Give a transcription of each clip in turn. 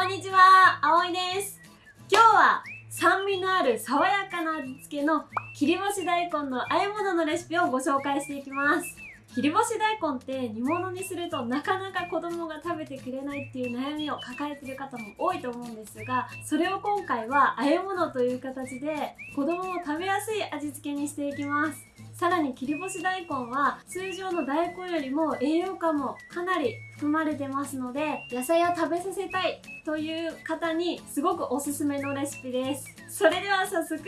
こんにちは、あおいです。今日は酸味のある爽やかな味付けの切り干し大根の和え物のレシピをご紹介していきます。切り干し大根って煮物にするとなかなか子供が食べてくれないっていう悩みを抱えてる方も多いと思うんですがそれを今回は和え物という形で子供も食べやすい味付けにしていきますさらに切り干し大根は通常の大根よりも栄養価もかなり含まれてますので野菜を食べさせたいという方にすごくおすすめのレシピです。それでは早速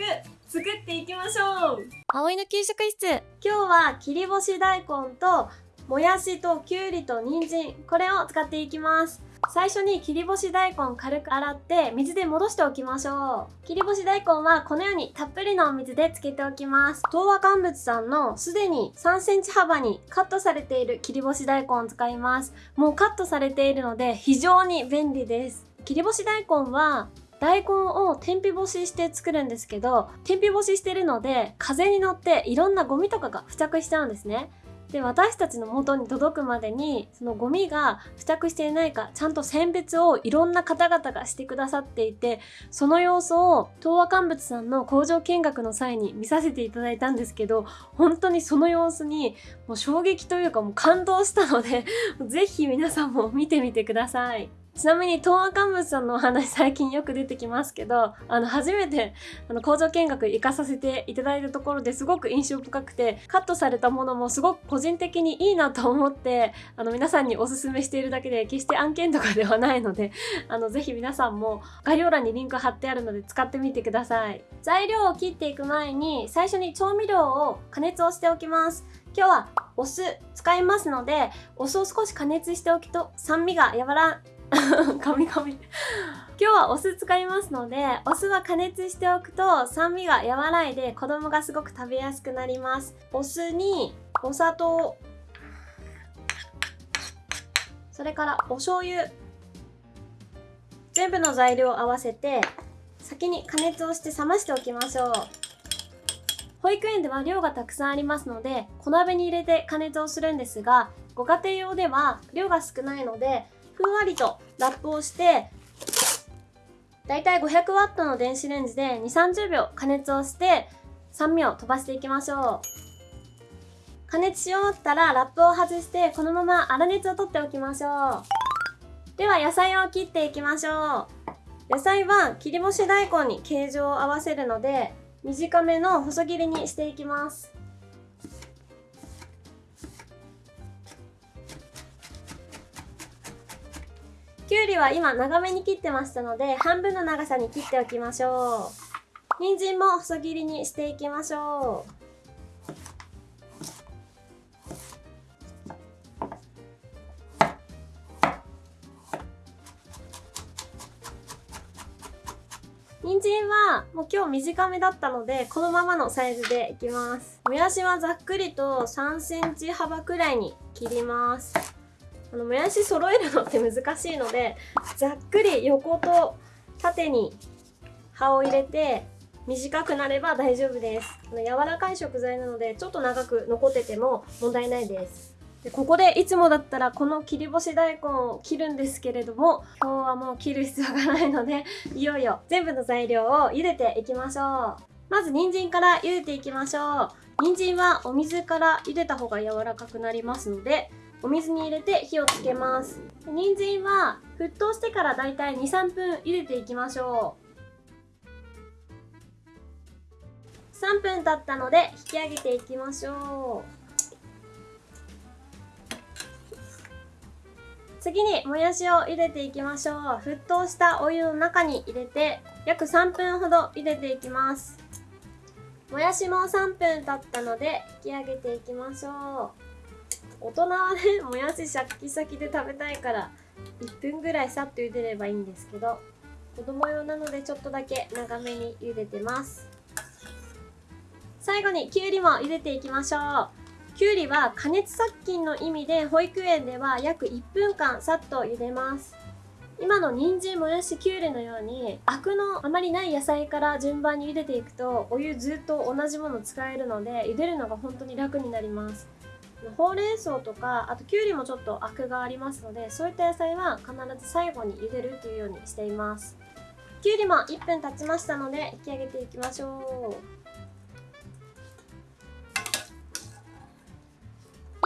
作っていきましょう。葵の給食室。今日は切り干し大根ともやしときゅうりと人参これを使っていきます。最初に切り干し大根軽く洗って水で戻しておきましょう。切り干し大根はこのようにたっぷりのお水でつけておきます。東和乾物さんのすでに3センチ幅にカットされている切り干し大根を使います。もうカットされているので非常に便利です。切り干し大根は大根を天日干しして作るんですけど天日干ししてるので風に乗っていろんなゴミとかが付着しちゃうんですね。で私たちの元に届くまでにそのゴミが付着していないかちゃんと選別をいろんな方々がしてくださっていてその様子を東和乾物さんの工場見学の際に見させていただいたんですけど本当にその様子にもう衝撃というかもう感動したので 是非皆さんも見てみてください。ちなみに東亜乾物さんのお話最近よく出てきますけどあの初めてあの工場見学行かさせていただいたところですごく印象深くてカットされたものもすごく個人的にいいなと思ってあの皆さんにおすすめしているだけで決して案件とかではないのであのぜひ皆さんも概要欄にリンク貼ってあるので使ってみてください。材料を切っていく前に最初に調味料を加熱をしておきます。今日はお酢使いますのでお酢を少し加熱しておくと酸味が和らカミカミ今日はお酢使いますのでお酢は加熱しておくと酸味が和らいで子供がすごく食べやすくなります。お酢にお砂糖。それからお醤油。全部の材料を合わせて先に加熱をして冷ましておきましょう。保育園では量がたくさんありますので小鍋に入れて加熱をするんですがご家庭用では量が少ないのでふんわりとラップをしてだいたい 500W の電子レンジで2 3 0秒加熱をして酸味を飛ばしていきましょう。加熱し終わったらラップを外してこのまま粗熱を取っておきましょう。では野菜を切っていきましょう。野菜は切り干し大根に形状を合わせるので短めの細切りにしていきます。きゅうりは今長めに切ってましたので半分の長さに切っておきましょう。人参も細切りにしていきましょう。人参はもう今日短めだったのでこのままのサイズでいきます。もやしはざっくりと3センチ幅くらいに切ります。あのもやし揃えるのって難しいのでざっくり横と縦に葉を入れて短くなれば大丈夫です。あの柔らかい食材なのでちょっと長く残ってても問題ないです。でここでいつもだったらこの切り干し大根を切るんですけれども今日はもう切る必要がないのでいよいよ全部の材料を茹でていきましょう。まず人参から茹でていきましょう。人参はお水から茹でた方が柔らかくなりますのでお水に入れて火をつけます。人参は沸騰してからだいたい23分茹でていきましょう。3分経ったので引き上げていきましょう。次にもやしを茹でていきましょう。沸騰したお湯の中に入れて約3分ほど茹でていきます。もやしも3分経ったので引き上げていきましょう。大人はねもやしシャッキシャキで食べたいから1分ぐらいさっと茹でればいいんですけど子供用なのでちょっとだけ長めに茹でてます。最後にきゅうりも茹でていきましょう。きゅうりは加熱殺菌の意味で保育園では約1分間さっと茹でます。今の人参もやしきゅうりのようにアクのあまりない野菜から順番に茹でていくとお湯ずっと同じもの使えるので茹でるのが本当に楽になります。ほうれん草とかあときゅうりもちょっとアクがありますのでそういった野菜は必ず最後に茹でるというようにしています。きゅうりも1分経ちましたので引き上げていきましょう。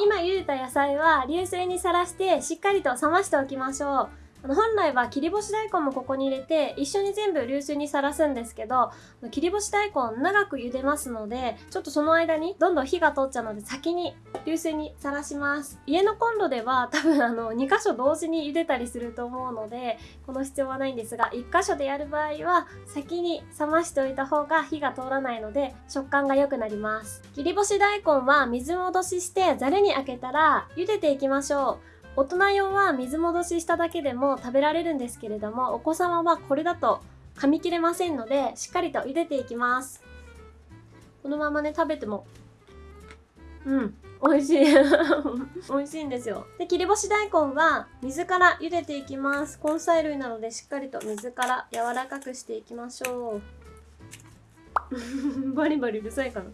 今茹でた野菜は流水にさらしてしっかりと冷ましておきましょう。あの本来は切り干し大根もここに入れて一緒に全部流水にさらすんですけど切り干し大根長く茹でますのでちょっとその間にどんどん火が通っちゃうので先に流水にさらします。家のコンロでは多分あの2箇所同時に茹でたりすると思うのでこの必要はないんですが1箇所でやる場合は先に冷ましておいた方が火が通らないので食感が良くなります。切り干し大根は水戻ししてざるにあけたら茹でていきましょう。大人用は水戻ししただけでも食べられるんですけれどもお子様はこれだと噛み切れませんのでしっかりと茹でていきます。このままね食べてもうん美味しい。美味しいんですよ。で切り干し大根は水から茹でていきます。根菜類なのでしっかりと水から柔らかくしていきましょう。バリバリうるさいかな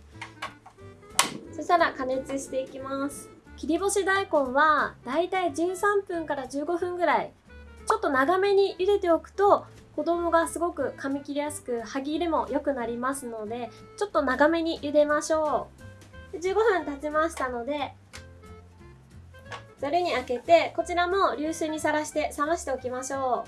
そしたら加熱していきます。切り干し大根はだいたい13分から15分ぐらい。ちょっと長めに茹でておくと子供がすごく噛み切りやすく歯切れも良くなりますのでちょっと長めに茹でましょう。15分経ちましたのでざるに開けてこちらも流水にさらして冷ましておきましょ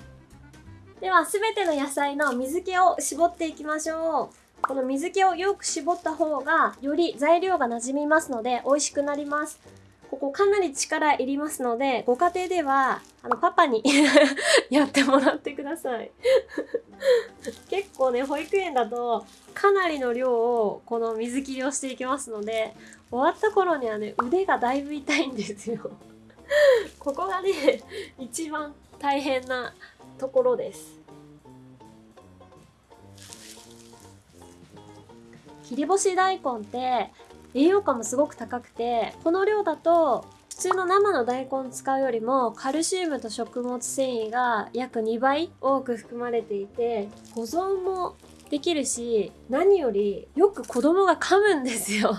う。では全ての野菜の水気を絞っていきましょう。この水気をよく絞った方がより材料がなじみますので美味しくなります。ここかなり力いりますので、ご家庭では、あの、パパに やってもらってください 結構ね、保育園だと、かなりの量を、この水切りをしていきますので、終わった頃にはね、腕がだいぶ痛いんですよ ここがね、一番大変なところです。切り干し大根って栄養価もすごく高くてこの量だと普通の生の大根使うよりもカルシウムと食物繊維が約2倍多く含まれていて保存もできるし何よりよく子供が噛むんですよ。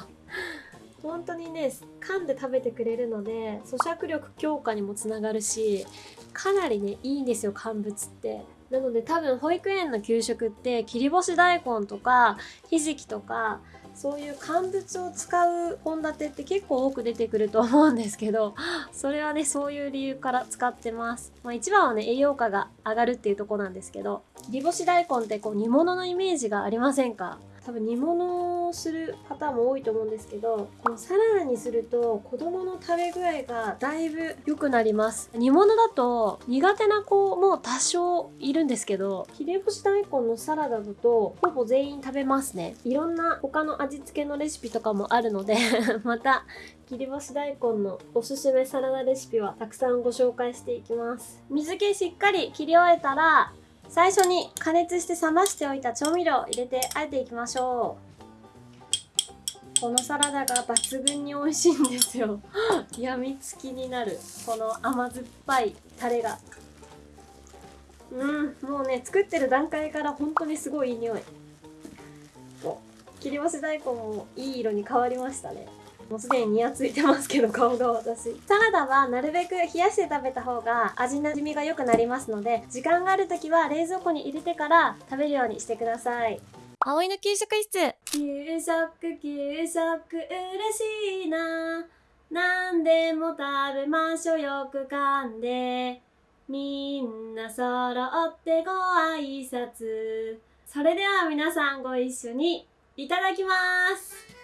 本当にね噛んで食べてくれるので咀嚼力強化にもつながるしかなりねいいんですよ乾物って。なので多分保育園の給食って切り干し大根とかひじきとかそういう乾物を使う献立って結構多く出てくると思うんですけど それはねそういう理由から使ってます、まあ、一番はね栄養価が上がるっていうとこなんですけど煮干し大根ってこう煮物のイメージがありませんか？多分煮物をする方も多いと思うんですけどこのサラダにすると子供の食べ具合がだいぶ良くなります。煮物だと苦手な子も多少いるんですけど切り干し大根のサラダだとほぼ全員食べますね。いろんな他の味付けのレシピとかもあるので また切り干し大根のおすすめサラダレシピはたくさんご紹介していきます。水気しっかり切り終えたら最初に加熱して冷ましておいた調味料を入れてあえていきましょう。このサラダが抜群に美味しいんですよ。やみつきになる。この甘酸っぱいタレが。うんもうね作ってる段階から本当にすごいいい匂い。切り干し大根もいい色に変わりましたね。もうすでにニヤついてますけど顔が私サラダはなるべく冷やして食べた方が味なじみが良くなりますので時間がある時は冷蔵庫に入れてから食べるようにしてください。葵の給食室給食給食嬉しいな何でも食べましょよく噛んでみんな揃ってご挨拶。それでは皆さんご一緒にいただきます。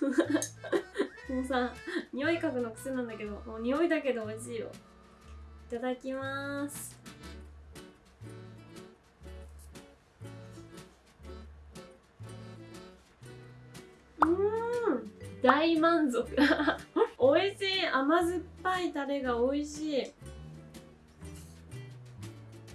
もうさ匂い嗅ぐの癖なんだけどもう匂いだけで美味しいよ。いただきます。うん。大満足。美味しい。甘酸っぱいタレが美味しい。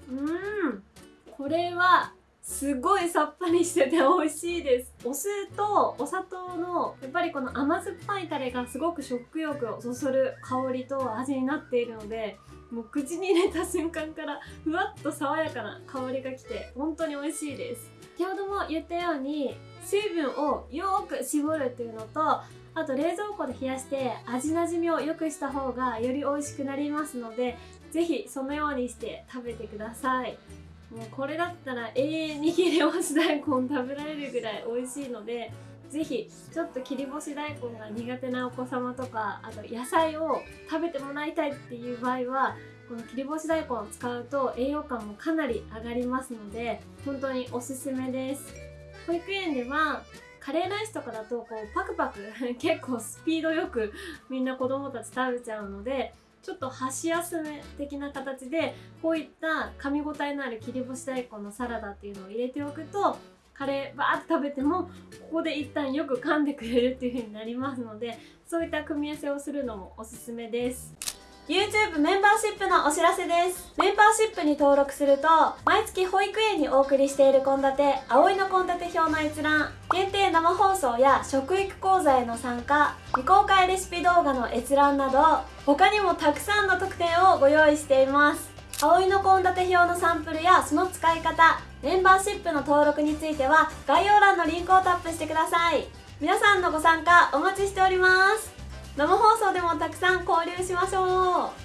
うん。これはすごいさっぱりしてて美味しいです。お酢とお砂糖のやっぱりこの甘酸っぱいタレがすごく食欲をそそる香りと味になっているのでもう口に入れた瞬間からふわっと爽やかな香りがきて本当に美味しいです。先ほども言ったように水分をよーく絞るっていうのとあと冷蔵庫で冷やして味なじみを良くした方がより美味しくなりますので是非そのようにして食べてください。もうこれだったら永遠に切り干し大根食べられるぐらい美味しいのでぜひちょっと切り干し大根が苦手なお子様とかあと野菜を食べてもらいたいっていう場合はこの切り干し大根を使うと栄養価もかなり上がりますので本当におすすめです。保育園ではカレーライスとかだとこうパクパク 結構スピードよくみんな子供たち食べちゃうのでちょっと箸休め的な形でこういった噛み応えのある切り干し大根のサラダっていうのを入れておくとカレーバーって食べてもここで一旦よく噛んでくれるっていう風になりますのでそういった組み合わせをするのもおすすめです。YouTube メンバーシップのお知らせです。メンバーシップに登録すると毎月保育園にお送りしている献立葵の献立表の閲覧限定生放送や食育講座への参加未公開レシピ動画の閲覧など他にもたくさんの特典をご用意しています。葵の献立表のサンプルやその使い方メンバーシップの登録については概要欄のリンクをタップしてください。皆さんのご参加お待ちしております。生放送でもたくさん交流しましょう。